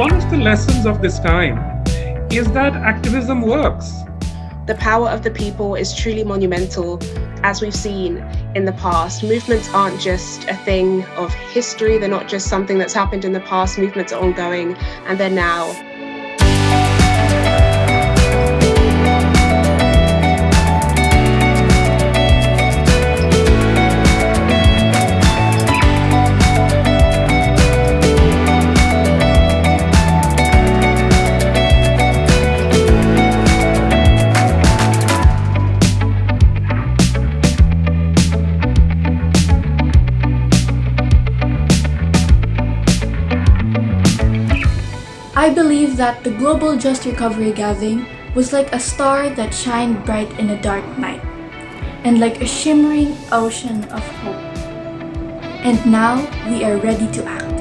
one of the lessons of this time is that activism works. The power of the people is truly monumental, as we've seen in the past. Movements aren't just a thing of history, they're not just something that's happened in the past, movements are ongoing and they're now. I believe that the Global Just Recovery Gathering was like a star that shined bright in a dark night, and like a shimmering ocean of hope. And now we are ready to act.